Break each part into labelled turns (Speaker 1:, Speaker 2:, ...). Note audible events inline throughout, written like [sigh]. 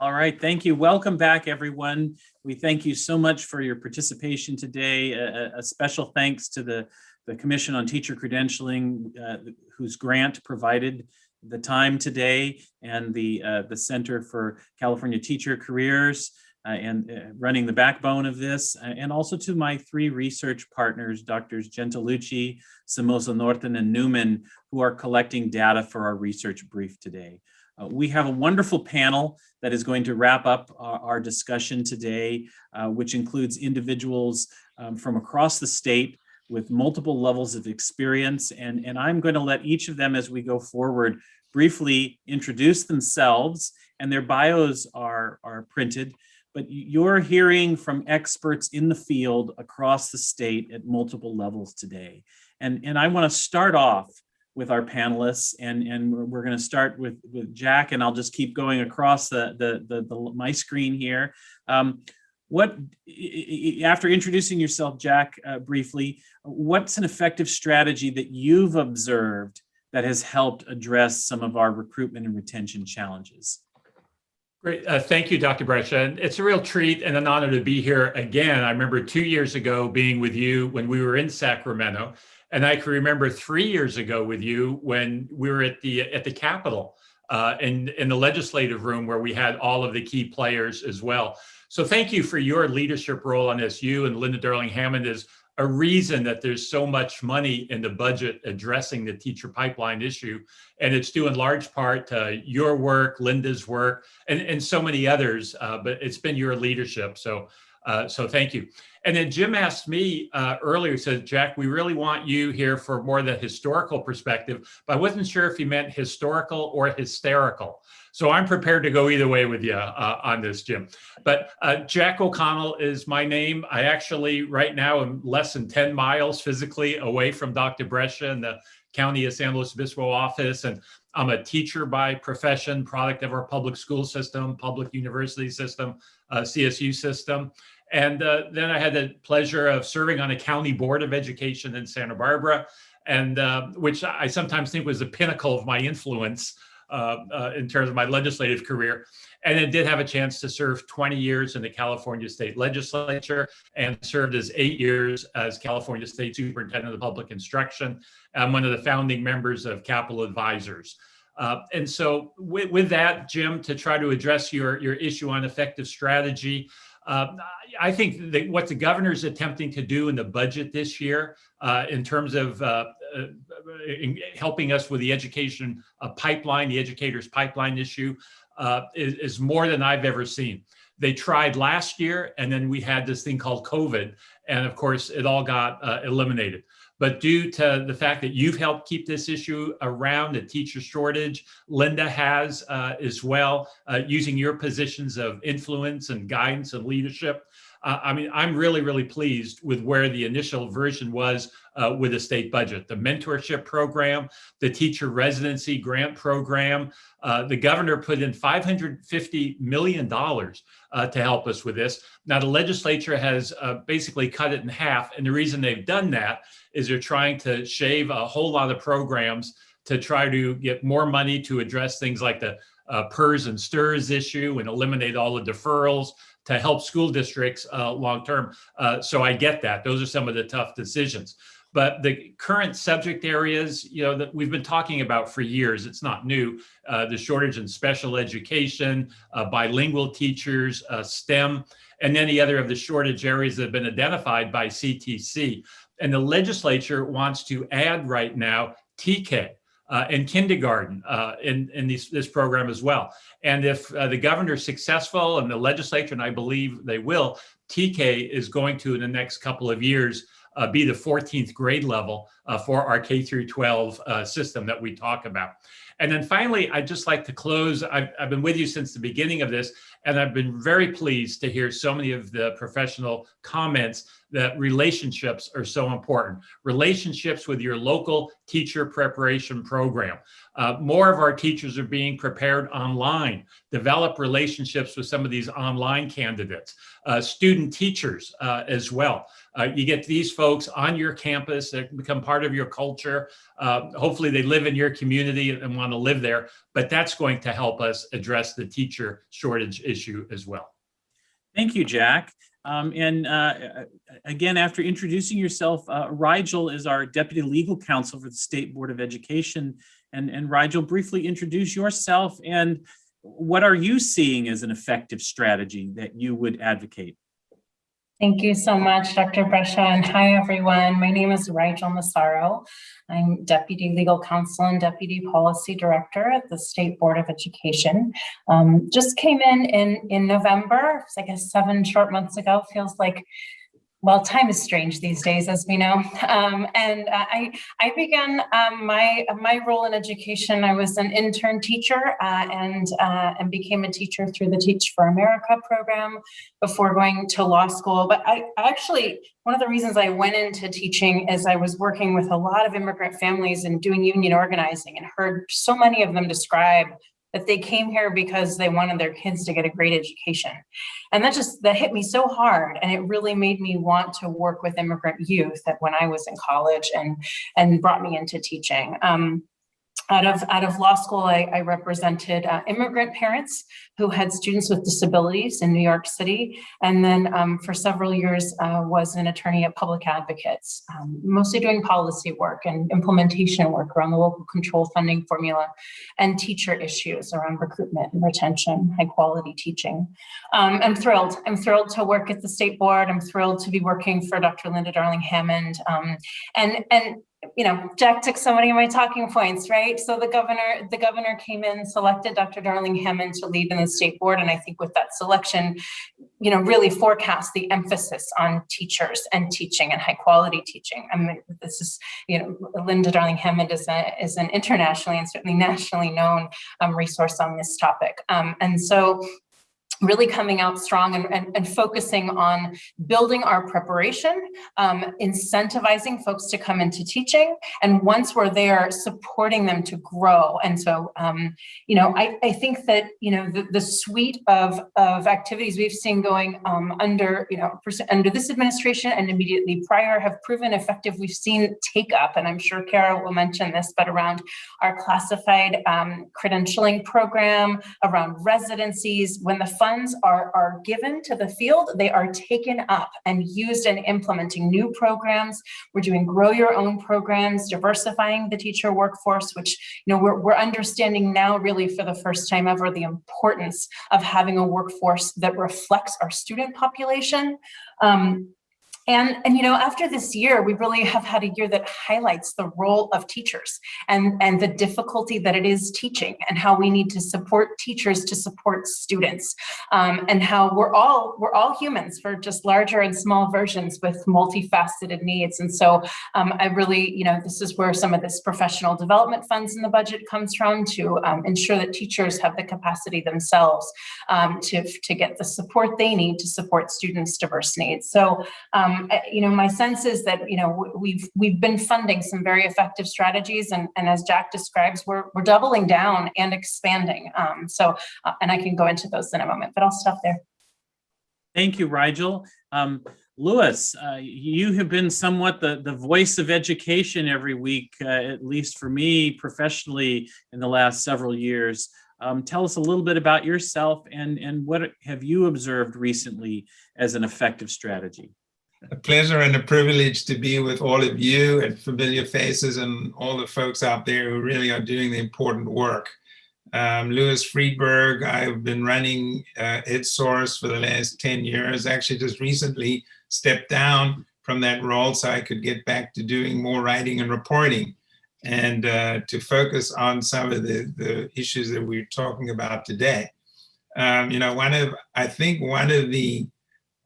Speaker 1: All right, thank you. Welcome back, everyone. We thank you so much for your participation today. A, a special thanks to the, the Commission on Teacher Credentialing, uh, whose grant provided the time today, and the, uh, the Center for California Teacher Careers, uh, and uh, running the backbone of this, uh, and also to my three research partners, Drs. Gentilucci, Somoza Norton, and Newman, who are collecting data for our research brief today. Uh, we have a wonderful panel that is going to wrap up our, our discussion today, uh, which includes individuals um, from across the state with multiple levels of experience. And, and I'm going to let each of them as we go forward briefly introduce themselves and their bios are, are printed. But you're hearing from experts in the field across the state at multiple levels today. And, and I want to start off with our panelists and and we're going to start with with Jack and I'll just keep going across the the, the, the my screen here. Um, what after introducing yourself, Jack, uh, briefly, what's an effective strategy that you've observed that has helped address some of our recruitment and retention challenges?
Speaker 2: Great. Uh, thank you, Dr. Brescia. It's a real treat and an honor to be here again. I remember two years ago being with you when we were in Sacramento and I can remember three years ago with you when we were at the at the Capitol uh, in in the legislative room where we had all of the key players as well. So thank you for your leadership role on this. You and Linda Darling Hammond is a reason that there's so much money in the budget addressing the teacher pipeline issue. And it's due in large part to your work, Linda's work, and, and so many others, uh, but it's been your leadership. So, uh, so thank you. And then Jim asked me uh, earlier, said, Jack, we really want you here for more the historical perspective, but I wasn't sure if he meant historical or hysterical. So I'm prepared to go either way with you uh, on this, Jim. But uh, Jack O'Connell is my name. I actually right now am less than 10 miles physically away from Dr. Brescia in the County of San Luis Obispo office. And I'm a teacher by profession, product of our public school system, public university system, uh, CSU system. And uh, then I had the pleasure of serving on a county board of education in Santa Barbara, and uh, which I sometimes think was the pinnacle of my influence in terms of my legislative career. And then did have a chance to serve 20 years in the California State Legislature and served as eight years as California State Superintendent of Public Instruction. I'm one of the founding members of Capitol Advisors. Uh, and so with, with, that, Jim, to try to address your, your issue on effective strategy, uh, I think that what the governor is attempting to do in the budget this year, uh, in terms of uh, uh helping us with the education uh, pipeline, the educators pipeline issue, uh, is, is, more than I've ever seen. They tried last year, and then we had this thing called COVID, and of course, it all got eliminated. But due to the fact that you've helped keep this issue around, the teacher shortage, Linda has uh, as well, uh, using your positions of influence and guidance and leadership. Uh, I mean, I'm really, really pleased with where the initial version was uh, with the state budget. The mentorship program, the teacher residency grant program, uh, the governor put in $550 million uh, to help us with this. Now the legislature has uh, basically cut it in half. And the reason they've done that is they're trying to shave a whole lot of programs to try to get more money to address things like the uh, PERS and STRS issue and eliminate all the deferrals to help school districts uh, long term. Uh, so I get that. Those are some of the tough decisions. But the current subject areas, you know, that we've been talking about for years, it's not new. Uh, the shortage in special education, uh, bilingual teachers, uh, STEM, and any other of the shortage areas that have been identified by CTC. And the legislature wants to add right now TK, uh, and kindergarten uh, in, in these, this program as well. And if uh, the governor is successful and the legislature, and I believe they will, TK is going to, in the next couple of years, be the 14th grade level uh, for our K through 12 uh, system that we talk about. And then finally, I'd just like to close. I've, I've, been with you since the beginning of this, and I've been very pleased to hear so many of the professional comments that relationships are so important. Relationships with your local teacher preparation program. Uh, more of our teachers are being prepared online. Develop relationships with some of these online candidates. Uh, student teachers uh, as well. Uh, you get these folks on your campus that become part of your culture. Uh, hopefully they live in your community and want to live there, but that's going to help us address the teacher shortage issue as well.
Speaker 1: Thank you, Jack. Um, and uh, again, after introducing yourself, uh, Rigel is our Deputy Legal Counsel for the State Board of Education. And, and Rigel, briefly introduce yourself and what are you seeing as an effective strategy that you would advocate?
Speaker 3: Thank you so much, Dr. Brescia, and hi, everyone. My name is Rigel Massaro. I'm Deputy Legal Counsel and Deputy Policy Director at the State Board of Education. Um, just came in, in in November, I guess seven short months ago, feels like well, time is strange these days, as we know. Um, and uh, I, I began um, my my role in education. I was an intern teacher uh, and uh, and became a teacher through the Teach for America program before going to law school. But I actually one of the reasons I went into teaching is I was working with a lot of immigrant families and doing union organizing and heard so many of them describe that they came here because they wanted their kids to get a great education. And that just, that hit me so hard. And it really made me want to work with immigrant youth that when I was in college and, and brought me into teaching. Um, out of, out of law school, I, I represented uh, immigrant parents who had students with disabilities in New York City. And then um, for several years uh, was an attorney at Public Advocates, um, mostly doing policy work and implementation work around the local control funding formula and teacher issues around recruitment and retention, high quality teaching. Um, I'm thrilled. I'm thrilled to work at the state board. I'm thrilled to be working for Dr. Linda Darling Hammond. Um, and, and you know, Jack took so many of my talking points, right? So the governor, the governor came in, selected Dr. Darling Hammond to lead in the state board. And I think with that selection, you know, really forecast the emphasis on teachers and teaching and high quality teaching. I mean, this is, you know, Linda Darling Hammond is, a, is an internationally and certainly nationally known um, resource on this topic. Um, and so really coming out strong and, and, and, focusing on building our preparation, um, incentivizing folks to come into teaching, and once we're there, supporting them to grow. And so, um, you know, I, I think that, you know, the, the suite of, of activities we've seen going um, under, you know, under this administration and immediately prior have proven effective. We've seen take up, and I'm sure Kara will mention this, but around our classified um, credentialing program, around residencies, when the fund funds are, are given to the field, they are taken up and used in implementing new programs. We're doing grow your own programs, diversifying the teacher workforce, which you know we're, we're understanding now really for the first time ever the importance of having a workforce that reflects our student population. Um, and, and, you know, after this year, we really have had a year that highlights the role of teachers and, and the difficulty that it is teaching and how we need to support teachers to support students um, and how we're all, we're all humans for just larger and small versions with multifaceted needs. And so um, I really, you know, this is where some of this professional development funds in the budget comes from to um, ensure that teachers have the capacity themselves um, to, to get the support they need to support students' diverse needs. So um, um, you know, my sense is that, you know, we've we've been funding some very effective strategies and, and as Jack describes, we're, we're doubling down and expanding. Um, so, uh, and I can go into those in a moment, but I'll stop there.
Speaker 1: Thank you, Rigel. Um, Louis, uh, you have been somewhat the, the voice of education every week, uh, at least for me professionally in the last several years. Um, tell us a little bit about yourself and, and what have you observed recently as an effective strategy?
Speaker 4: A pleasure and a privilege to be with all of you and familiar faces and all the folks out there who really are doing the important work. Um, Louis Freedberg, I've been running uh, EdSource for the last 10 years, actually just recently stepped down from that role so I could get back to doing more writing and reporting and uh, to focus on some of the, the issues that we're talking about today. Um, you know, one of, I think one of the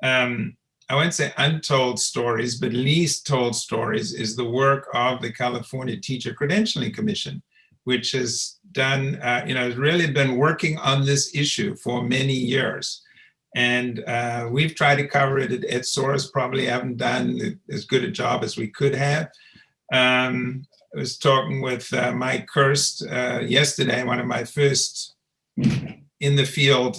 Speaker 4: um, I won't say untold stories, but least told stories is the work of the California Teacher Credentialing Commission, which has done, uh, you know, has really been working on this issue for many years. And uh, we've tried to cover it at EdSource, probably haven't done as good a job as we could have. Um, I was talking with uh, Mike Kirst uh, yesterday, one of my first in the field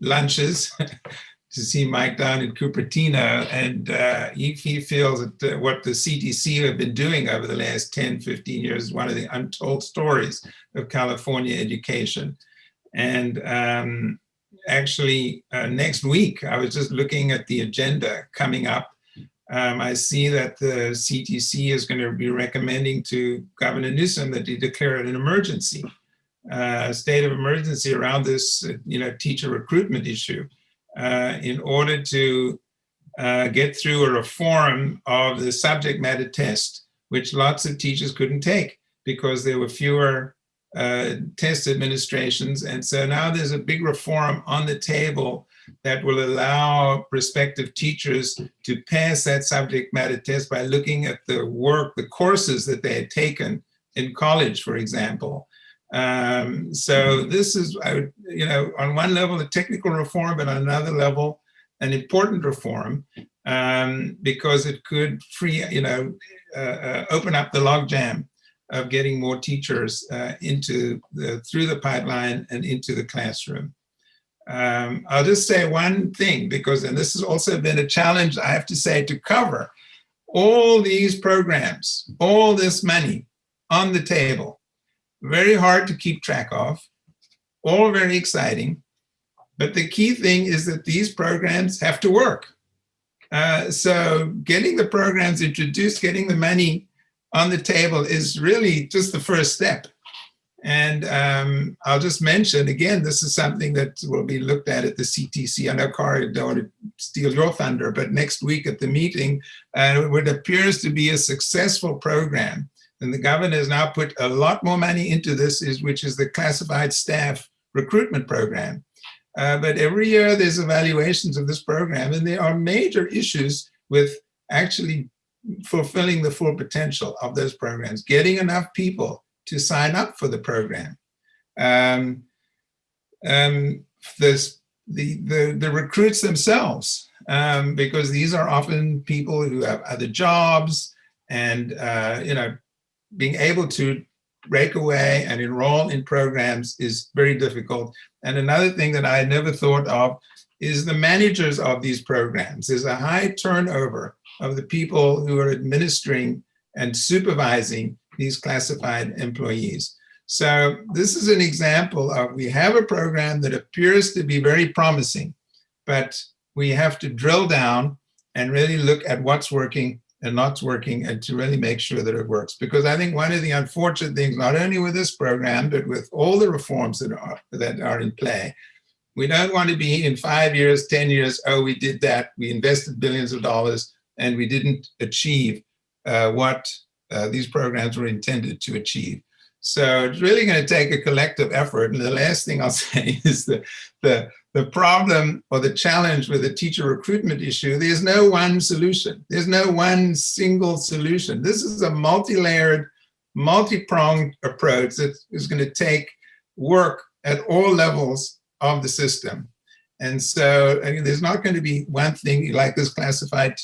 Speaker 4: lunches. [laughs] to see Mike down in Cupertino, and uh, he, he feels that what the CTC have been doing over the last 10, 15 years is one of the untold stories of California education. And um, actually, uh, next week, I was just looking at the agenda coming up. Um, I see that the CTC is going to be recommending to Governor Newsom that he declare an emergency, uh, state of emergency around this, you know, teacher recruitment issue uh, in order to uh, get through a reform of the subject matter test, which lots of teachers couldn't take because there were fewer uh, test administrations. And so now there's a big reform on the table that will allow prospective teachers to pass that subject matter test by looking at the work, the courses that they had taken in college, for example. Um, so this is, would, you know, on one level, a technical reform, but on another level, an important reform um, because it could free, you know, uh, uh, open up the logjam of getting more teachers uh, into the, through the pipeline and into the classroom. Um, I'll just say one thing because, and this has also been a challenge, I have to say, to cover all these programs, all this money on the table very hard to keep track of, all very exciting. But the key thing is that these programs have to work. Uh, so getting the programs introduced, getting the money on the table is really just the first step. And um, I'll just mention, again, this is something that will be looked at at the CTC. I know, I don't want to steal your thunder, but next week at the meeting, uh, what appears to be a successful program and the governor has now put a lot more money into this, is which is the classified staff recruitment program. Uh, but every year there's evaluations of this program, and there are major issues with actually fulfilling the full potential of those programs, getting enough people to sign up for the program. Um, um, this, the, the, the recruits themselves, um, because these are often people who have other jobs and, uh, you know, being able to break away and enroll in programs is very difficult. And another thing that I had never thought of is the managers of these programs. There's a high turnover of the people who are administering and supervising these classified employees. So this is an example of we have a program that appears to be very promising, but we have to drill down and really look at what's working and not working and to really make sure that it works. Because I think one of the unfortunate things, not only with this program, but with all the reforms that are, that are in play, we don't want to be in five years, 10 years, oh, we did that, we invested billions of dollars, and we didn't achieve uh, what uh, these programs were intended to achieve. So it's really going to take a collective effort. And the last thing I'll [laughs] say is the, the, the problem or the challenge with the teacher recruitment issue, there's no one solution. There's no one single solution. This is a multi-layered, multi-pronged approach that is going to take work at all levels of the system. And so I mean, there's not going to be one thing like this classified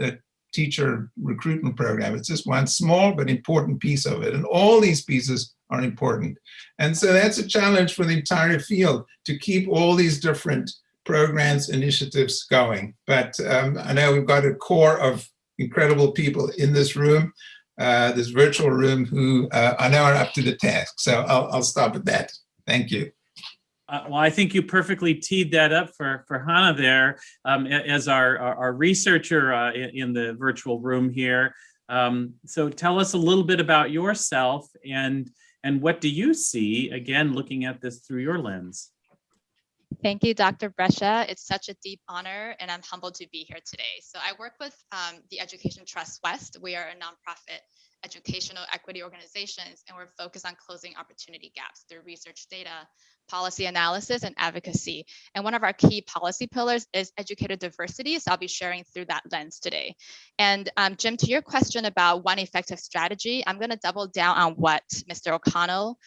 Speaker 4: uh, teacher recruitment program. It's just one small but important piece of it. And all these pieces are important. And so that's a challenge for the entire field to keep all these different programs, initiatives going. But um, I know we've got a core of incredible people in this room, uh, this virtual room, who uh, I know are up to the task. So I'll, I'll stop at that. Thank you.
Speaker 1: Uh, well, I think you perfectly teed that up for, for Hannah there um, as our, our, our researcher uh, in, in, the virtual room here. Um, so tell us a little bit about yourself and, and what do you see, again, looking at this through your lens?
Speaker 5: Thank you, Dr. Brescia. It's such a deep honor and I'm humbled to be here today. So I work with um, the Education Trust West. We are a nonprofit educational equity organizations, and we're focused on closing opportunity gaps through research data, policy analysis, and advocacy. And one of our key policy pillars is educator diversity, so I'll be sharing through that lens today. And um, Jim, to your question about one effective strategy, I'm gonna double down on what Mr. O'Connell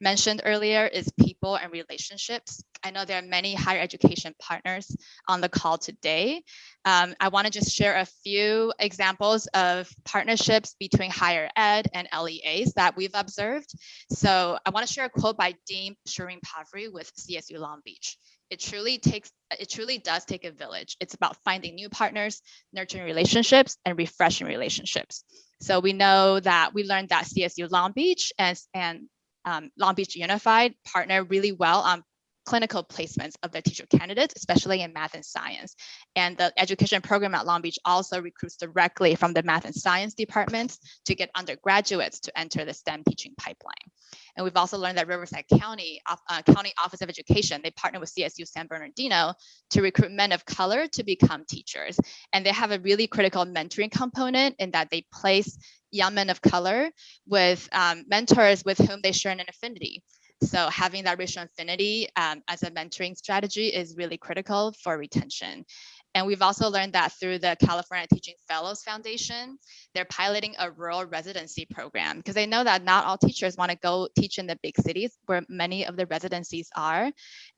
Speaker 5: mentioned earlier is people and relationships. I know there are many higher education partners on the call today. Um, I want to just share a few examples of partnerships between higher ed and LEAs that we've observed. So I want to share a quote by Dean Shireen Pavri with CSU Long Beach. it truly takes, it truly does take a village. It's about finding new partners, nurturing relationships and refreshing relationships. So we know that we learned that CSU Long Beach and, and um, Long Beach Unified partner really well. On clinical placements of their teacher candidates, especially in math and science. And the education program at Long Beach also recruits directly from the math and science departments to get undergraduates to enter the STEM teaching pipeline. And we've also learned that Riverside County, uh, County Office of Education, they partner with CSU San Bernardino to recruit men of color to become teachers. And they have a really critical mentoring component in that they place young men of color with um, mentors with whom they share an affinity. So having that racial affinity um, as a mentoring strategy is really critical for retention. And we've also learned that through the California Teaching Fellows Foundation, they're piloting a rural residency program because they know that not all teachers want to go teach in the big cities where many of the residencies are.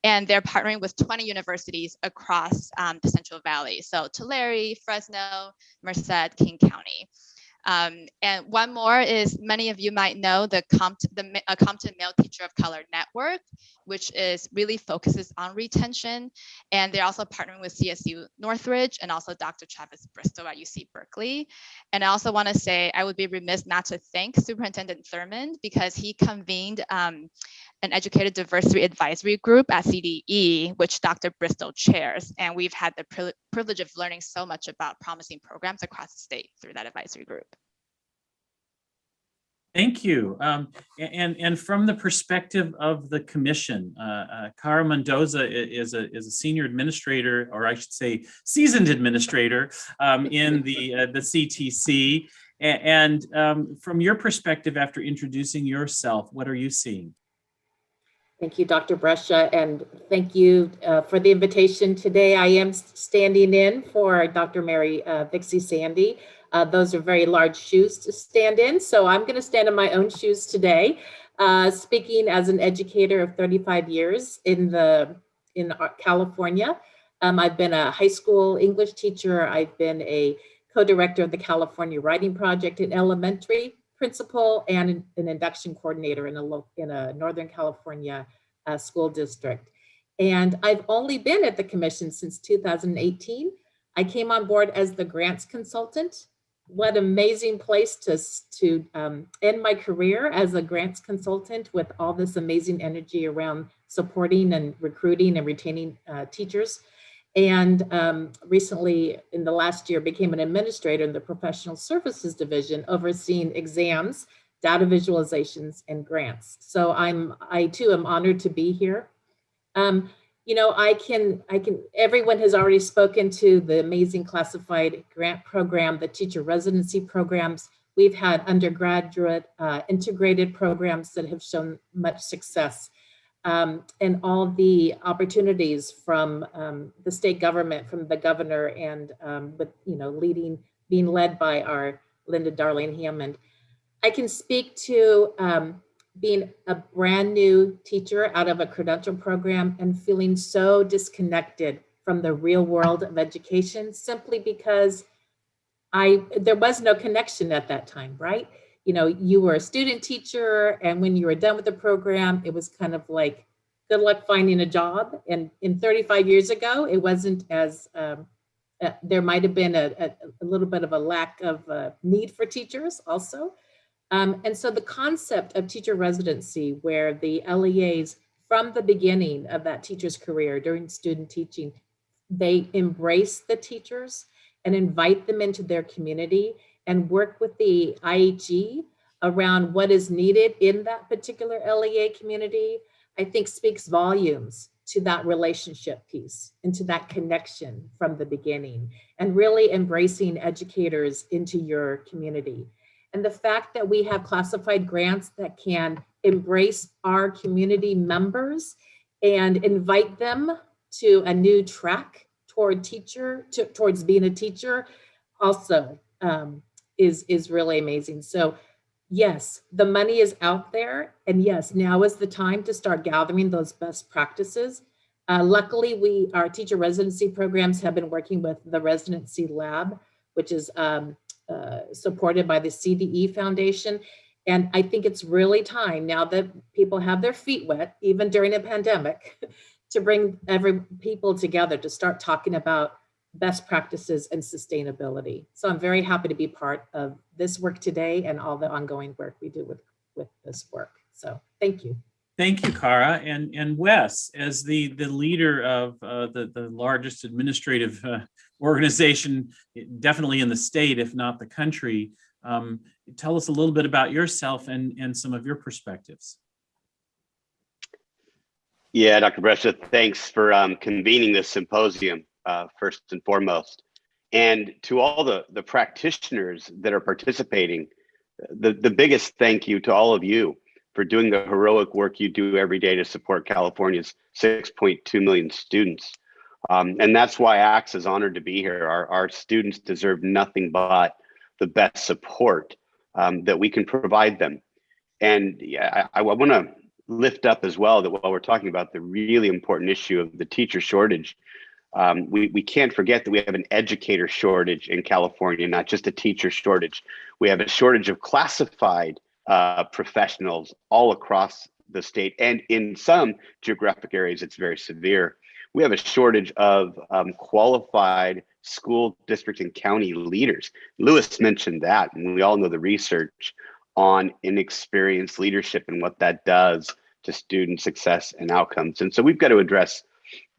Speaker 5: And they're partnering with 20 universities across um, the Central Valley. So Tulare, Fresno, Merced, King County. Um, and one more is many of you might know the, Compt the uh, Compton Male Teacher of Color Network, which is really focuses on retention. And they're also partnering with CSU Northridge and also Dr. Travis Bristol at UC Berkeley. And I also want to say I would be remiss not to thank Superintendent Thurmond because he convened um, an educated diversity advisory group at CDE, which Dr. Bristol chairs. And we've had the privilege of learning so much about promising programs across the state through that advisory group.
Speaker 1: Thank you. Um, and, and from the perspective of the commission, uh, uh, Cara Mendoza is a, is a senior administrator, or I should say seasoned administrator um, in the, [laughs] uh, the CTC. And um, from your perspective, after introducing yourself, what are you seeing?
Speaker 6: Thank you, Dr. Brescia, and thank you uh, for the invitation today. I am standing in for Dr. Mary uh, Vixie Sandy. Uh, those are very large shoes to stand in, so I'm going to stand in my own shoes today, uh, speaking as an educator of 35 years in the in California. Um, I've been a high school English teacher. I've been a co-director of the California Writing Project in elementary principal and an, an induction coordinator in a, in a Northern California uh, school district. And I've only been at the commission since 2018. I came on board as the grants consultant. What amazing place to, to um, end my career as a grants consultant with all this amazing energy around supporting and recruiting and retaining uh, teachers and um, recently in the last year became an administrator in the professional services division overseeing exams data visualizations and grants. So i'm i too am honored to be here. Um, you know i can i can everyone has already spoken to the amazing classified grant program the teacher residency programs. We've had undergraduate uh, integrated programs that have shown much success um, and all the opportunities from um, the state government, from the governor and um, with, you know, leading, being led by our Linda Darling Hammond. I can speak to um, being a brand new teacher out of a credential program and feeling so disconnected from the real world of education simply because I there was no connection at that time, right? You know, you were a student teacher and when you were done with the program, it was kind of like, good luck finding a job. And in 35 years ago, it wasn't as, um, uh, there might have been a, a, a, little bit of a lack of uh, need for teachers also. Um, and so the concept of teacher residency where the LEAs from the beginning of that teacher's career during student teaching, they embrace the teachers and invite them into their community and work with the IHE around what is needed in that particular LEA community, I think speaks volumes to that relationship piece and to that connection from the beginning and really embracing educators into your community. And the fact that we have classified grants that can embrace our community members and invite them to a new track toward teacher, to, towards being a teacher also um, is, is really amazing. So yes, the money is out there. And yes, now is the time to start gathering those best practices. Uh, luckily, we our teacher residency programs have been working with the residency lab, which is um, uh, supported by the CDE Foundation. And I think it's really time now that people have their feet wet, even during a pandemic, [laughs] to bring every people together to start talking about best practices and sustainability. So I'm very happy to be part of this work today and all the ongoing work we do with, with this work. So thank you.
Speaker 1: Thank you, Cara. And, and Wes, as the, the leader of uh, the, the largest administrative uh, organization, definitely in the state, if not the country, um, tell us a little bit about yourself and, and some of your perspectives.
Speaker 7: Yeah, Dr. Brescia, thanks for um, convening this symposium, uh, first and foremost. And to all the, the practitioners that are participating, the, the biggest thank you to all of you for doing the heroic work you do every day to support California's 6.2 million students. Um, and that's why ACSA is honored to be here. Our, our students deserve nothing but the best support um, that we can provide them. And yeah, I, I want to lift up as well that while we're talking about the really important issue of the teacher shortage, um, we, we can't forget that we have an educator shortage in California, not just a teacher shortage. We have a shortage of classified uh, professionals all across the state and in some geographic areas, it's very severe. We have a shortage of um, qualified school district and county leaders. Louis mentioned that, and we all know the research on inexperienced leadership and what that does to student success and outcomes. And so we've got to address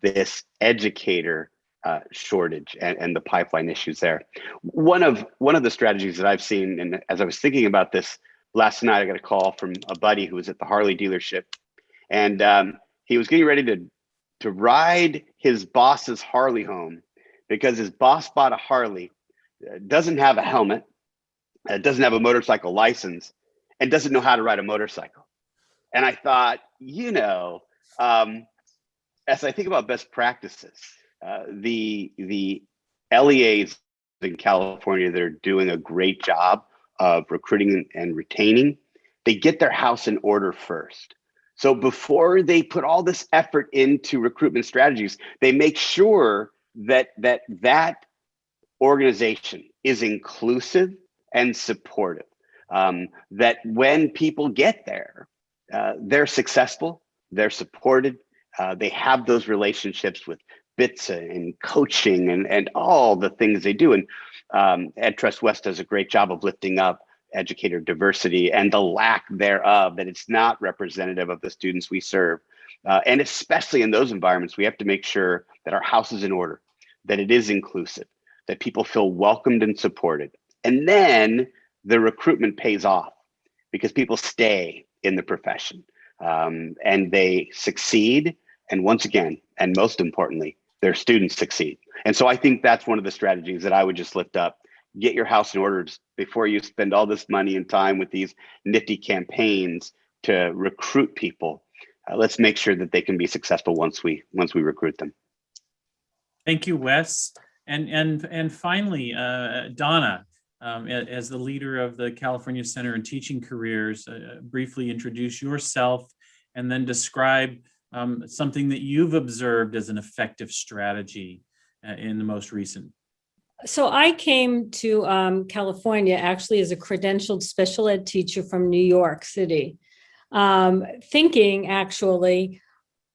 Speaker 7: this educator uh, shortage and, and the pipeline issues there. One of one of the strategies that I've seen, and as I was thinking about this last night, I got a call from a buddy who was at the Harley dealership, and um, he was getting ready to to ride his boss's Harley home because his boss bought a Harley, uh, doesn't have a helmet, uh, doesn't have a motorcycle license, and doesn't know how to ride a motorcycle. And I thought, you know, um, as I think about best practices, uh, the the LEAs in California that are doing a great job of recruiting and retaining, they get their house in order first. So before they put all this effort into recruitment strategies, they make sure that that that organization is inclusive and supportive. Um, that when people get there, uh, they're successful, they're supported, uh, they have those relationships with BTSA and coaching and, and all the things they do. And um, Ed Trust West does a great job of lifting up educator diversity and the lack thereof, that it's not representative of the students we serve. Uh, and especially in those environments, we have to make sure that our house is in order, that it is inclusive, that people feel welcomed and supported. And then the recruitment pays off because people stay in the profession um, and they succeed. And once again, and most importantly, their students succeed. And so I think that's one of the strategies that I would just lift up. Get your house in order before you spend all this money and time with these nifty campaigns to recruit people. Uh, let's make sure that they can be successful once we once we recruit them.
Speaker 1: Thank you, Wes. And and and finally, uh, Donna, um, as the leader of the California Center on Teaching Careers, uh, briefly introduce yourself and then describe um, something that you've observed as an effective strategy uh, in the most recent.
Speaker 8: So I came to um, California actually as a credentialed special ed teacher from New York City, um, thinking actually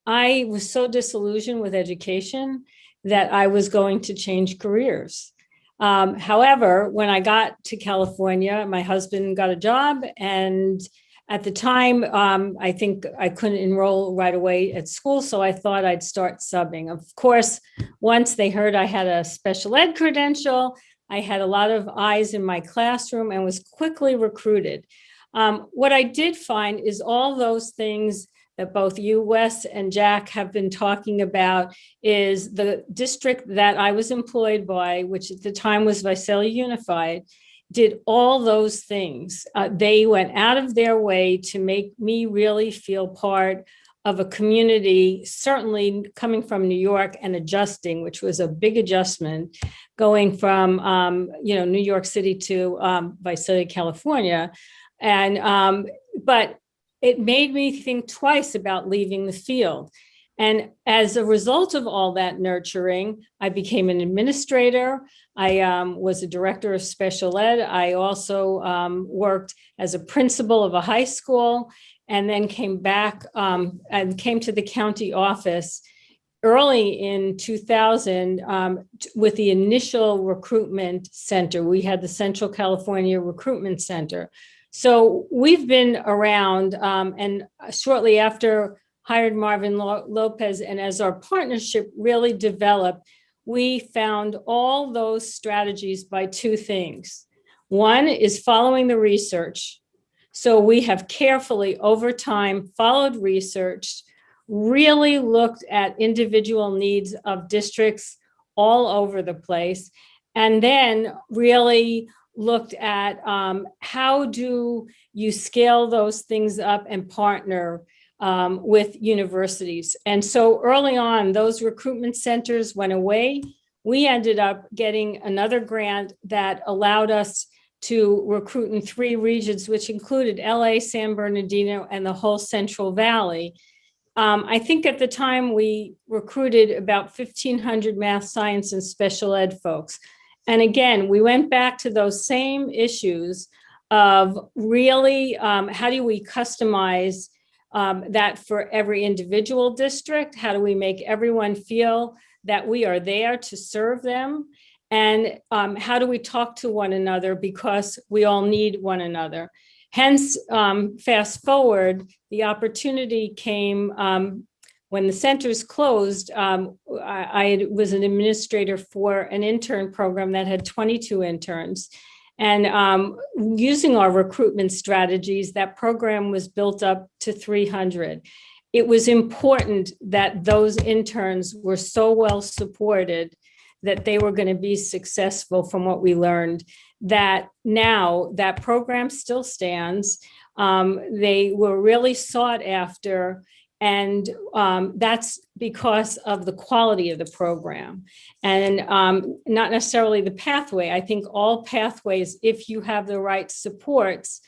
Speaker 8: I was so disillusioned with education that I was going to change careers. Um, however, when I got to California, my husband got a job and at the time, um, I think I couldn't enroll right away at school, so I thought I'd start subbing. Of course, once they heard I had a special ed credential, I had a lot of eyes in my classroom and was quickly recruited. Um, what I did find is all those things that both you, Wes, and Jack have been talking about is the district that I was employed by, which at the time was Visalia Unified, did all those things. Uh, they went out of their way to make me really feel part of a community, certainly coming from New York and adjusting, which was a big adjustment, going from um, you know New York City to um, Visalia, California, and um, but it made me think twice about leaving the field. And as a result of all that nurturing, I became an administrator. I um, was a director of special ed. I also um, worked as a principal of a high school and then came back um, and came to the county office early in 2000, um, with the initial recruitment center, we had the Central California Recruitment Center. So we've been around um, and shortly after hired Marvin Lopez and as our partnership really developed, we found all those strategies by two things. One is following the research. So we have carefully over time followed research, really looked at individual needs of districts all over the place, and then really looked at um, how do you scale those things up and partner um, with universities. And so early on, those recruitment centers went away. We ended up getting another grant that allowed us to recruit in three regions, which included LA, San Bernardino, and the whole Central Valley. Um, I think at the time we recruited about 1,500 math, science, and special ed folks. And again, we went back to those same issues of really, um, how do we customize um, that for every individual district? How do we make everyone feel that we are there to serve them? And um, how do we talk to one another because we all need one another? Hence, um, fast forward, the opportunity came um, when the centers closed. um, I, I was an administrator for an intern program that had 22 interns. And um, using our recruitment strategies, that program was built up to 300. It was important that those interns were so well supported that they were going to be successful from what we learned, that now that program still stands. Um, they were really sought after and um, that's because of the quality of the program and um, not necessarily the pathway. I think all pathways, if you have the right supports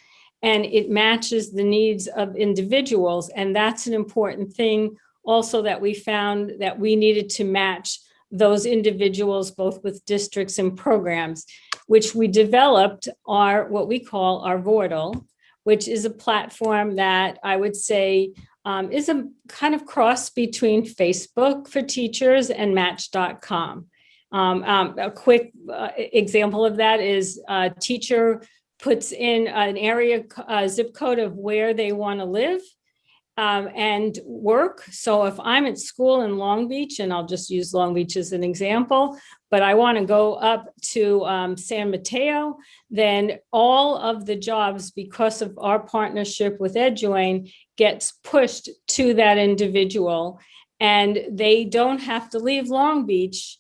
Speaker 8: and it matches the needs of individuals, and that's an important thing also that we found that we needed to match those individuals both with districts and programs, which we developed are what we call our Vortal, which is a platform that I would say um, is a kind of cross between Facebook for teachers and Match.com. Um, um, a quick uh, example of that is a teacher puts in an area uh, zip code of where they want to live um, and work. So if I'm at school in Long Beach, and I'll just use Long Beach as an example, but I want to go up to um, San Mateo, then all of the jobs, because of our partnership with EdJoin, gets pushed to that individual. And they don't have to leave Long Beach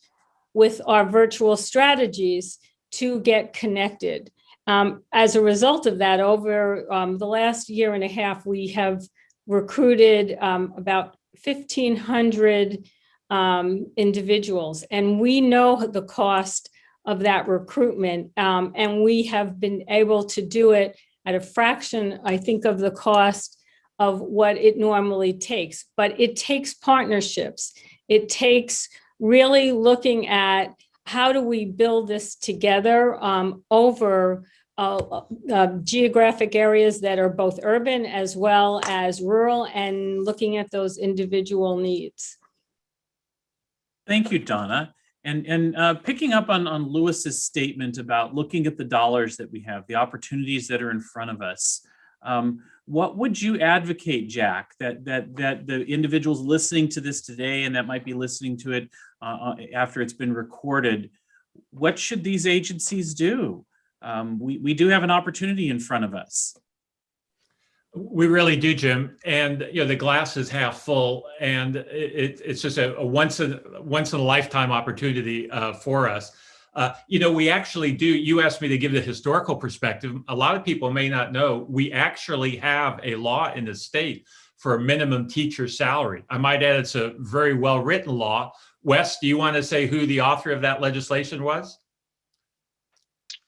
Speaker 8: with our virtual strategies to get connected. Um, as a result of that, over um, the last year and a half, we have recruited um, about 1,500 um, individuals. And we know the cost of that recruitment. um, and we have been able to do it at a fraction, I think, of the cost of what it normally takes. But it takes partnerships. It takes really looking at how do we build this together um, over uh, uh, geographic areas that are both urban as well as rural and looking at those individual needs.
Speaker 1: Thank you, Donna. And, and uh, picking up on, on Louis's statement about looking at the dollars that we have, the opportunities that are in front of us. Um, what would you advocate, Jack, that, that, that the individuals listening to this today and that might be listening to it uh, after it's been recorded, what should these agencies do? Um, we, we do have an opportunity in front of us.
Speaker 2: We really do, Jim. And you know, the glass is half full, and it, it's just a, a, once in once in a lifetime opportunity uh, for us. Uh, you know, we actually do. You asked me to give the historical perspective. A lot of people may not know we actually have a law in the state for a minimum teacher salary. I might add, it's a very well written law. Wes, do you want to say who the author of that legislation was?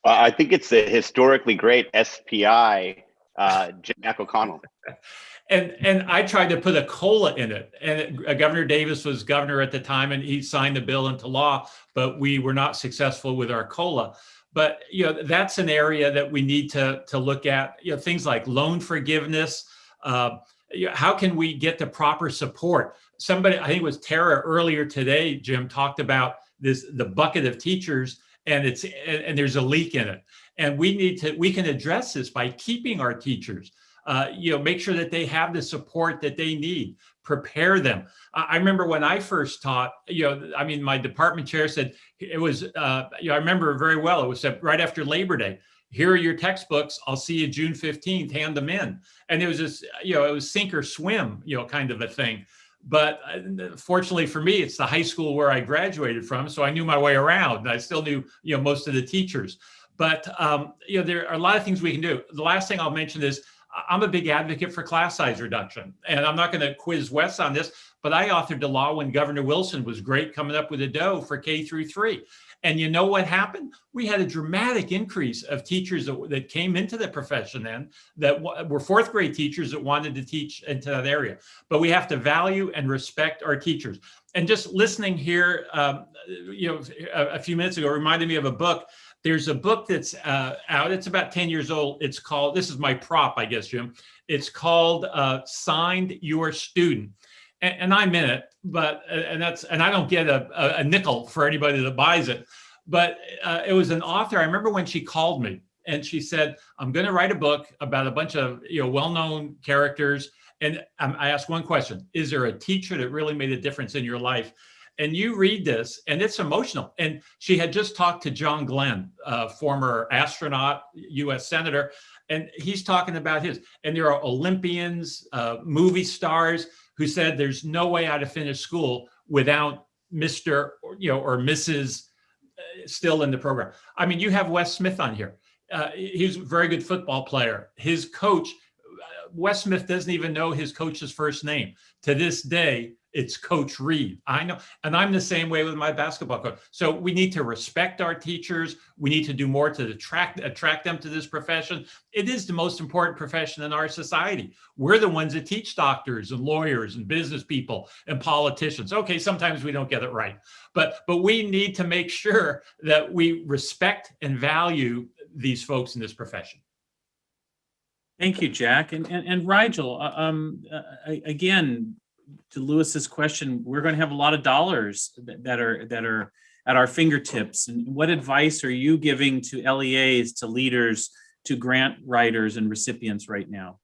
Speaker 7: I think it's the historically great SPI uh, Jack O'Connell. [laughs]
Speaker 2: And and I tried to put a cola in it, and it, uh, Governor Davis was governor at the time, and he signed the bill into law. But we were not successful with our cola. But you know that's an area that we need to to look at. You know things like loan forgiveness. Uh, how can we get the proper support? Somebody, I think it was Tara earlier today, Jim, talked about this, the bucket of teachers and it's, and, and there's a leak in it. And we need to, we can address this by keeping our teachers, uh, you know, make sure that they have the support that they need, prepare them. I remember when I first taught, you know, I mean, my department chair said, it was, uh, you know, I remember very well, it was right after Labor Day, here are your textbooks. I'll see you June 15th, hand them in. And it was just, you know, it was sink or swim, you know, kind of a thing. But uh, fortunately for me, it's the high school where I graduated from. So I knew my way around I still knew, you know, most of the teachers. But, um, you know, there are a lot of things we can do. The last thing I'll mention is I'm a big advocate for class size reduction. And I'm not going to quiz Wes on this, but I authored a law when Governor Wilson was great coming up with a dough for K through three. And you know what happened? We had a dramatic increase of teachers that, that came into the profession then that were fourth grade teachers that wanted to teach into that area. But we have to value and respect our teachers. And just listening here, um, you know, a, a few minutes ago reminded me of a book. There's a book that's uh, out. It's about 10 years old. It's called, this is my prop, I guess, Jim. It's called uh, Signed Your Student and, and I'm in it, but and that's and I don't get a, a, a nickel for anybody that buys it. But uh, it was an author. I remember when she called me and she said, "I'm going to write a book about a bunch of you know well-known characters." And um, I asked one question: Is there a teacher that really made a difference in your life? And you read this, and it's emotional. And she had just talked to John Glenn, uh, former astronaut, U.S. senator, and he's talking about his. And there are Olympians, uh, movie stars who said there's no way I'd have finished school without Mr. or, you know or Mrs. uh, still in the program. I mean, you have Wes Smith on here. Uh, he's a very good football player. His coach, uh, Wes Smith, doesn't even know his coach's first name. To this day, it's Coach Reed. I know, and I'm the same way with my basketball coach. So we need to respect our teachers. We need to do more to attract attract them to this profession. It is the most important profession in our society. We're the ones that teach doctors and lawyers and business people and politicians. Okay, sometimes we don't get it right, but but we need to make sure that we respect and value these folks in this profession.
Speaker 1: Thank you, Jack. And, and, and Rigel, uh, um, uh, again, to Louis's question, we're going to have a lot of dollars that, that are, that are at our fingertips. And what advice are you giving to LEAs, to leaders, to grant writers and recipients right now?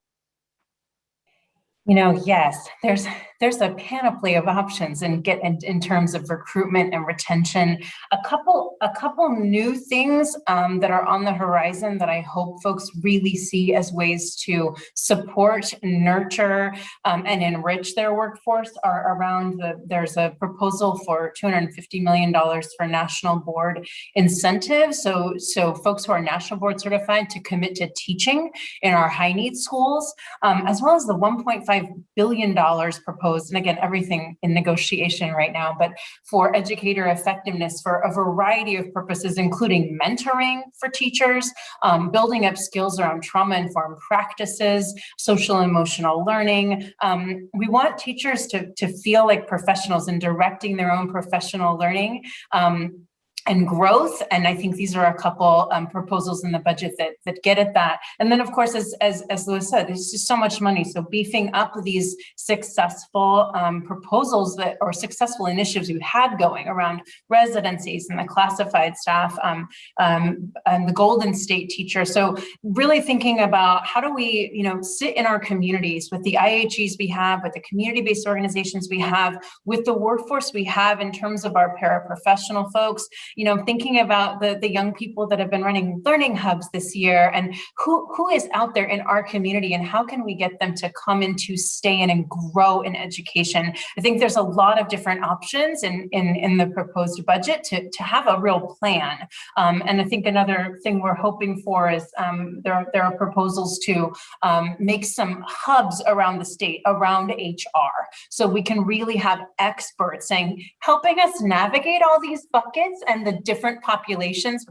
Speaker 3: You know, yes, there's there's a panoply of options and get in, in terms of recruitment and retention. A couple a couple new things um, that are on the horizon that I hope folks really see as ways to support, nurture, um, and enrich their workforce are around the. There's a proposal for 250 million dollars for national board incentives. So so folks who are national board certified to commit to teaching in our high need schools, um, as well as the 1.5 billion dollars proposed, and again, everything in negotiation right now, but for educator effectiveness for a variety of purposes, including mentoring for teachers, um, building up skills around trauma-informed practices, social emotional learning. Um, we want teachers to, to feel like professionals in directing their own professional learning. Um, and growth. And I think these are a couple um, proposals in the budget that that get at that. And then, of course, as as, as Louis said, there's just so much money. So beefing up these successful um, proposals that or successful initiatives we've had going around residencies and the classified staff um, um, and the Golden State teacher. So really thinking about how do we, you know, sit in our communities with the IHEs we have, with the community-based organizations we have, with the workforce we have in terms of our paraprofessional folks, you know, thinking about the, the young people that have been running learning hubs this year and who, who is out there in our community and how can we get them to come in to stay in and grow in education. I think there's a lot of different options in, in, in the proposed budget to, to have a real plan. Um, and I think another thing we're hoping for is um, there, there are proposals to um, make some hubs around the state, around HR. So we can really have experts saying, helping us navigate all these buckets and the different populations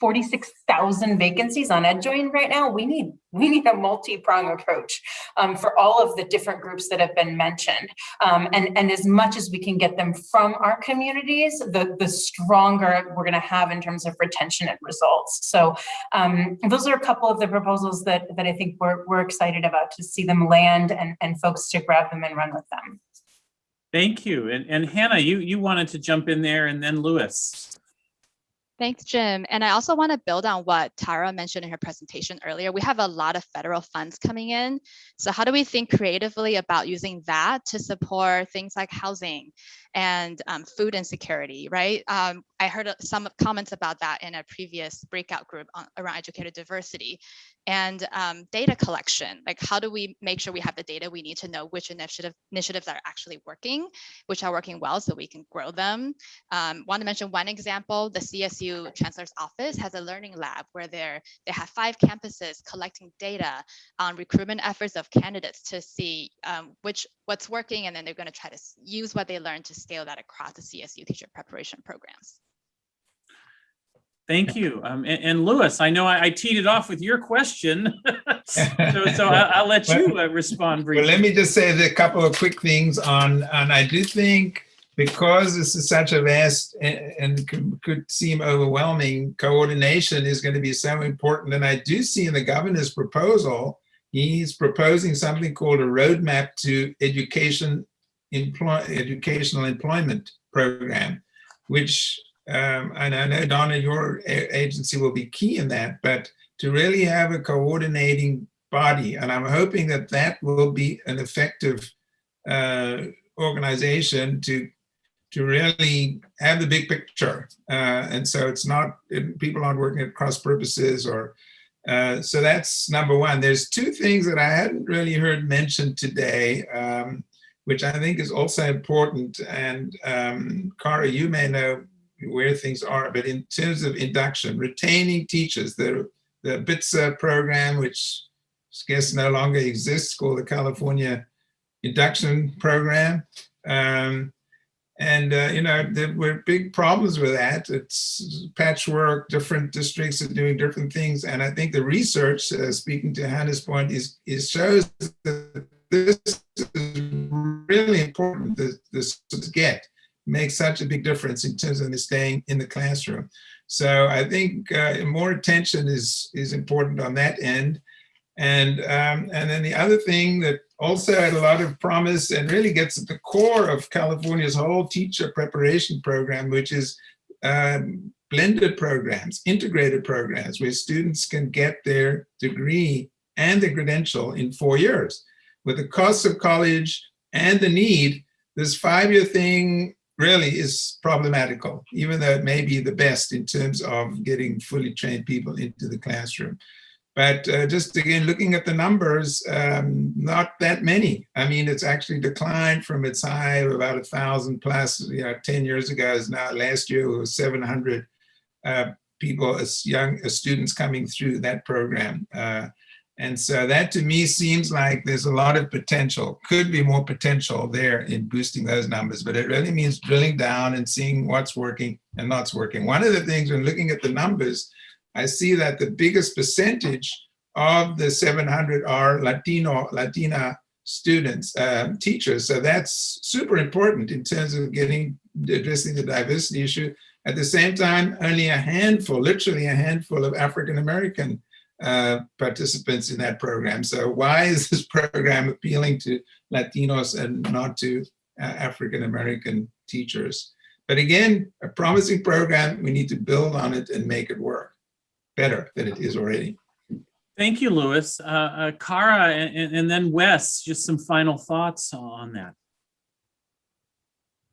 Speaker 3: 46,000 vacancies on EdJoin right now. We need we need a multi-prong approach um, for all of the different groups that have been mentioned. Um, and, and as much as we can get them from our communities, the, the stronger we're gonna have in terms of retention and results. So um, those are a couple of the proposals that, that I think we're, we're excited about to see them land and, and folks to grab them and run with them.
Speaker 1: Thank you. And, and Hannah, you, you wanted to jump in there and then Louis.
Speaker 5: Thanks, Jim. And I also want to build on what Tara mentioned in her presentation earlier. We have a lot of federal funds coming in. So how do we think creatively about using that to support things like housing and um, food insecurity, right? Um, I heard uh, some comments about that in a previous breakout group on, around educator diversity and um, data collection. Like how do we make sure we have the data we need to know which initiative, initiatives are actually working, which are working well so we can grow them. Um, want to mention one example, the CSU Chancellor's Office has a learning lab where they're, they have five campuses collecting data on recruitment efforts of candidates to see um, which what's working and then they're going to try to use what they learned to scale that across the CSU teacher preparation programs.
Speaker 1: Thank you. Um, and, and Louis, I know I, I teed it off with your question. [laughs] so so [laughs] I, I'll let you uh, respond briefly.
Speaker 4: Well, let me just say a couple of quick things on, and I do think because this is such a vast and, and could, could seem overwhelming, coordination is going to be so important. And I do see in the governor's proposal, he's proposing something called a roadmap to education, employ, educational employment program, which um, and I know Donna, your agency will be key in that, but to really have a coordinating body, and I'm hoping that that will be an effective uh, organization to to really have the big picture. Uh, and so it's not, people aren't working at cross purposes or, uh, so that's number one. There's two things that I hadn't really heard mentioned today, um, which I think is also important. And um, Cara, you may know where things are, but in terms of induction, retaining teachers, the, the BTSA program, which guess no longer exists, called the California Induction Program. Um, and, uh, you know, there were big problems with that. It's patchwork, different districts are doing different things. And I think the research, uh, speaking to Hannah's point, is, is shows that this is really important to, to get makes such a big difference in terms of staying in the classroom. So I think uh, more attention is is important on that end. And um, and then the other thing that also had a lot of promise and really gets at the core of California's whole teacher preparation program, which is um, blended programs, integrated programs, where students can get their degree and the credential in four years. With the cost of college and the need, this five-year thing really is problematical, even though it may be the best in terms of getting fully trained people into the classroom. But uh, just again, looking at the numbers, um, not that many. I mean, it's actually declined from its high of about a thousand plus, you know, 10 years ago is now last year it was 700 uh, people as young as students coming through that program. Uh, and so that to me seems like there's a lot of potential, could be more potential there in boosting those numbers, but it really means drilling down and seeing what's working and not working. One of the things when looking at the numbers, I see that the biggest percentage of the 700 are Latino, Latina students, um, teachers. So that's super important in terms of getting, addressing the diversity issue. At the same time, only a handful, literally a handful of African-American uh, participants in that program. So why is this [laughs] program appealing to Latinos and not to uh, African-American teachers? But again, a promising program, we need to build on it and make it work better than it is already.
Speaker 1: Thank you, Louis. Uh, uh, Cara and, and then Wes, just some final thoughts on that.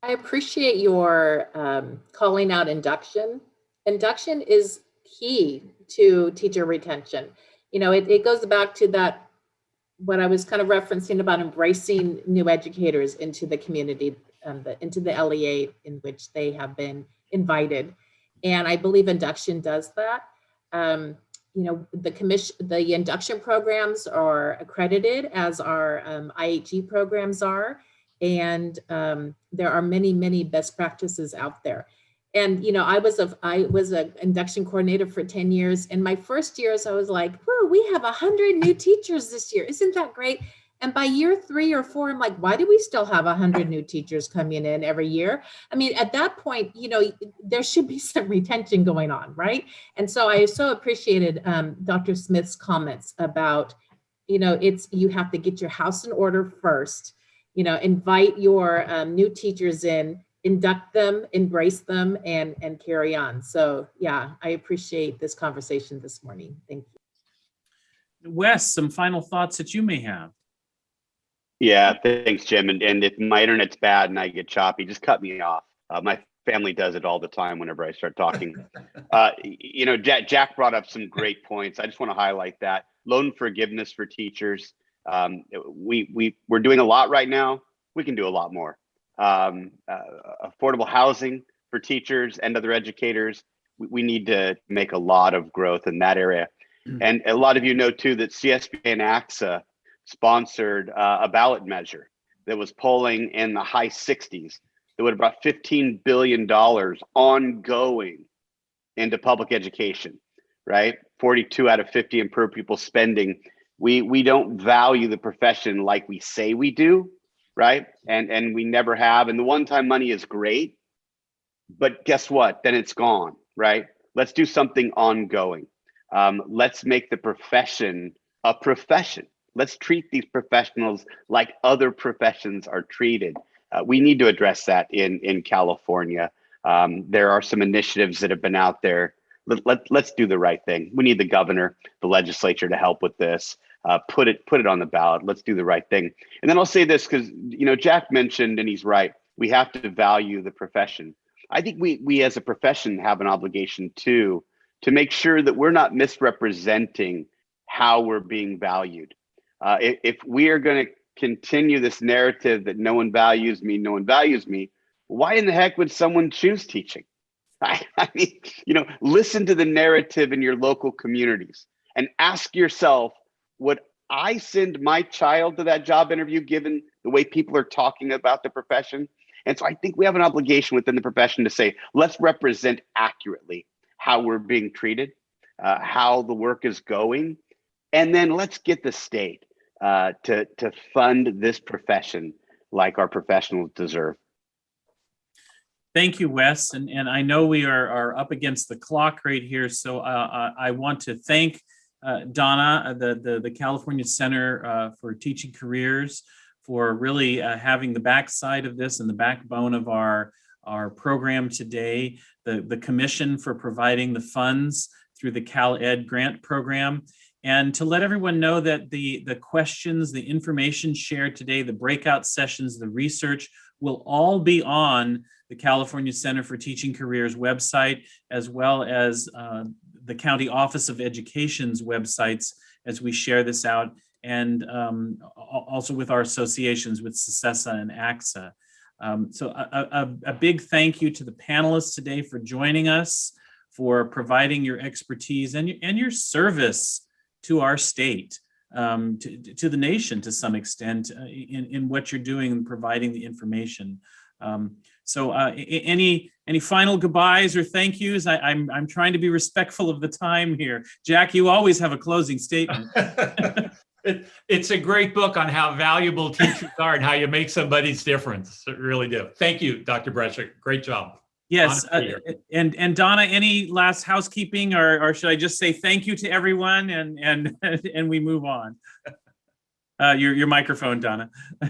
Speaker 6: I appreciate your um, calling out induction. Induction is key to teacher retention. You know, it, it goes back to that, what I was kind of referencing about embracing new educators into the community, um, the, into the LEA in which they have been invited. And I believe induction does that. Um, you know, the commission, the induction programs are accredited as our um, IHE programs are. And um, there are many, many best practices out there. And, you know, I was a, I was an induction coordinator for 10 years. And my first years, I was like, whoa, we have 100 new teachers this year. Isn't that great? And by year three or four, I'm like, why do we still have 100 new teachers coming in every year? I mean, at that point, you know, there should be [laughs] some retention going on, right? And so I so appreciated um, Dr. Smith's comments about, you know, it's, you have to get your house in order first, you know, invite your um, new teachers in, induct them, embrace them, and, and carry on. So yeah, I appreciate this conversation this morning. Thank you.
Speaker 1: Wes, some final thoughts that you may have.
Speaker 7: Yeah, thanks, Jim. And, and if my internet's bad and I get choppy, just cut me off. Uh, my family does it all the time whenever I start talking. [laughs] uh, you know, Jack, Jack brought up some great points. I just want to highlight that loan forgiveness for teachers. Um, we we we're doing a lot right now. We can do a lot more. Um, uh, affordable housing for teachers and other educators. We, we need to make a lot of growth in that area.
Speaker 1: Mm.
Speaker 7: And a lot of you know too that CSBA and ACSA sponsored uh, a ballot measure that was polling in the high 60s that would have brought 15 billion dollars ongoing into public education right 42 out of 50 in per pupil spending we we don't value the profession like we say we do right and and we never have and the one time money is great but guess what then it's gone right let's do something ongoing um, let's make the profession a profession let's treat these professionals like other professions are treated. Uh, we need to address that in in California. Um, there are some initiatives that have been out there. Let, let, let's do the right thing. We need the governor, the legislature to help with this. Uh, put it put it on the ballot. Let's do the right thing. And then I'll say this because you know Jack mentioned, and he's right. We have to value the profession. I think we we as a profession have an obligation too to make sure that we're not misrepresenting how we're being valued uh, if, if we are going to continue this narrative that no one values me, no one values me, why in the heck would someone choose teaching? [laughs] I, I mean, you know, listen to the narrative in your local communities and ask yourself, would I send my child to that job interview given the way people are talking about the profession? And so I think we have an obligation within the profession to say, let's represent accurately how we're being treated, uh, how the work is going, and then let's get the state uh, to to fund this profession like our professionals deserve.
Speaker 1: Thank you, Wes. And, and I know we are, are up against the clock right here. So uh, I I want to thank uh, Donna, uh, the, the, the California Center uh, for Teaching Careers for really uh, having the backside of this and the backbone of our, our program today, the, the commission for providing the funds through the Cal Ed grant program. And to let everyone know that the, the questions, the information shared today, the breakout sessions, the research will all be on the California Center for Teaching Careers website, as well as uh, the County Office of Education's websites as we share this out, and um, also with our associations with CESA and ACSA. Um, so a, a, a big thank you to the panelists today for joining us, for providing your expertise and, and your service to our state, um, to, to the nation to some extent uh, in, in what you're doing and providing the information. Um, so uh, any any final goodbyes or thank yous? I, I'm, I'm trying to be respectful of the time here. Jack, you always have a closing statement. [laughs]
Speaker 2: it, it's a great book on how valuable teachers are and how you make somebody's difference. It really do. Thank you, Dr. Brescia. Great job.
Speaker 1: Yes, uh, and and Donna, any last housekeeping, or or should I just say thank you to everyone and and [laughs] and we move on? Uh, your your microphone, Donna. [laughs]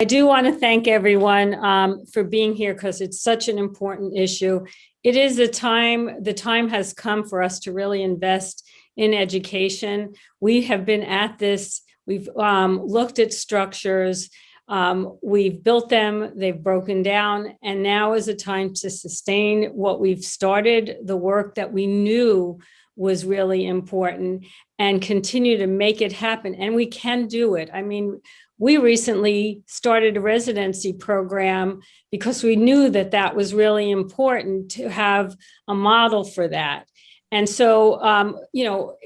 Speaker 8: I do want to thank everyone um, for being here because it's such an important issue. It is a time, the time has come for us to really invest in education. We have been at this, we've um, looked at structures, um, we've built them, they've broken down, and now is a time to sustain what we've started, the work that we knew was really important and continue to make it happen. And we can do it. I mean, we recently started a residency program because we knew that that was really important to have a model for that. And so, um, you know,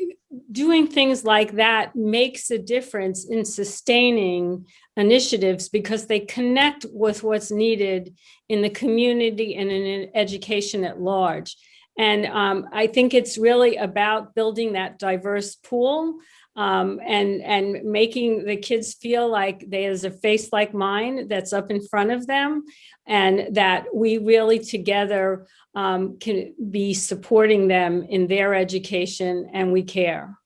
Speaker 8: doing things like that makes a difference in sustaining initiatives because they connect with what's needed in the community and in education at large. And um, I think it's really about building that diverse pool um, and, and making the kids feel like there's a face like mine that's up in front of them and that we really together um, can be supporting them in their education and we care.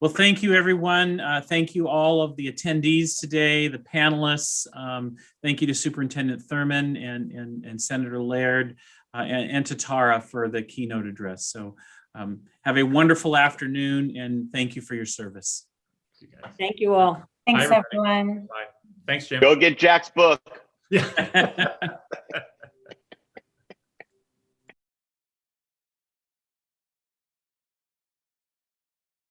Speaker 1: Well, thank you, everyone. Uh, Thank you all of the attendees today, the panelists. Um, Thank you to Superintendent Thurmond and, and, and Senator Laird uh, and, and to Tara for the keynote address. So um, have a wonderful afternoon and thank you for your service.
Speaker 2: You guys.
Speaker 8: Thank you all.
Speaker 3: Thanks,
Speaker 2: everybody.
Speaker 3: everyone.
Speaker 2: Thanks, Jim.
Speaker 7: Go get Jack's book.
Speaker 2: Yeah. [laughs]